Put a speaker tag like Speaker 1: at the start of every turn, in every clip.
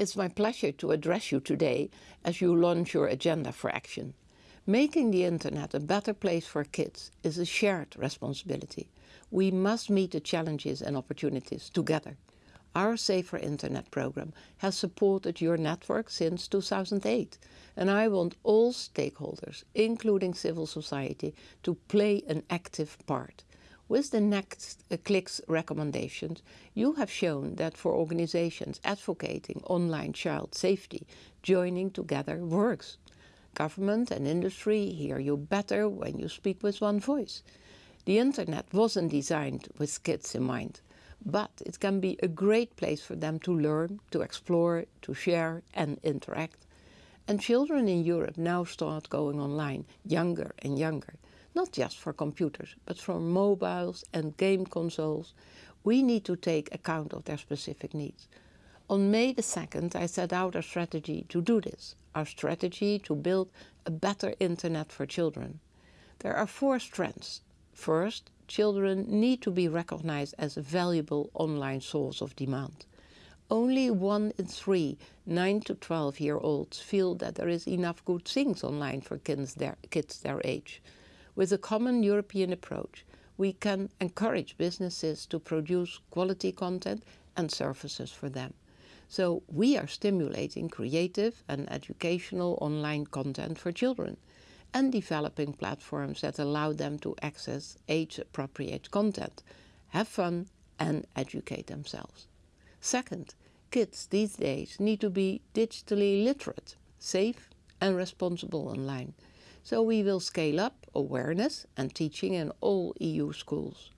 Speaker 1: It's my pleasure to address you today as you launch your agenda for action. Making the internet a better place for kids is a shared responsibility. We must meet the challenges and opportunities together. Our Safer Internet program has supported your network since 2008 and I want all stakeholders, including civil society, to play an active part. With the next uh, clicks recommendations, you have shown that for organizations advocating online child safety, joining together works. Government and industry hear you better when you speak with one voice. The internet wasn't designed with kids in mind, but it can be a great place for them to learn, to explore, to share and interact. And children in Europe now start going online, younger and younger not just for computers, but for mobiles and game consoles, we need to take account of their specific needs. On May the 2nd, I set out a strategy to do this, our strategy to build a better internet for children. There are four strands. First, children need to be recognized as a valuable online source of demand. Only one in three 9 to 12 year olds feel that there is enough good things online for kids their, kids their age. With a common European approach, we can encourage businesses to produce quality content and services for them. So we are stimulating creative and educational online content for children and developing platforms that allow them to access age-appropriate content, have fun and educate themselves. Second, kids these days need to be digitally literate, safe and responsible online so we will scale up awareness and teaching in all EU schools.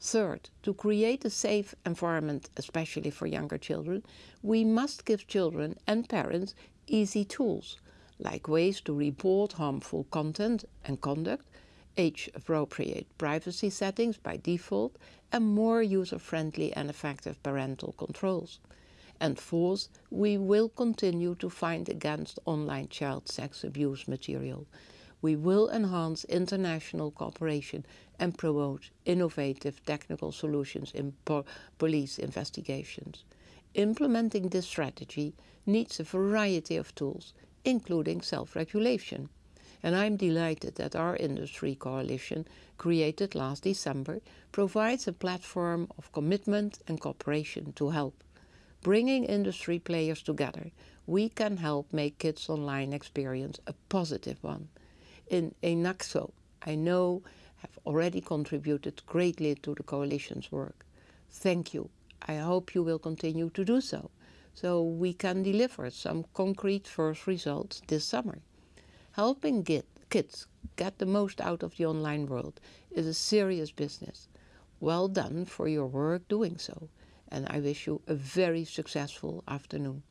Speaker 1: Third, to create a safe environment, especially for younger children, we must give children and parents easy tools, like ways to report harmful content and conduct, age-appropriate privacy settings by default, and more user-friendly and effective parental controls. And fourth, we will continue to fight against online child sex abuse material we will enhance international cooperation and promote innovative technical solutions in po police investigations. Implementing this strategy needs a variety of tools, including self-regulation. And I'm delighted that our industry coalition, created last December, provides a platform of commitment and cooperation to help. Bringing industry players together, we can help make kids' online experience a positive one in ENACSO, I know have already contributed greatly to the coalition's work. Thank you. I hope you will continue to do so, so we can deliver some concrete first results this summer. Helping get, kids get the most out of the online world is a serious business. Well done for your work doing so, and I wish you a very successful afternoon.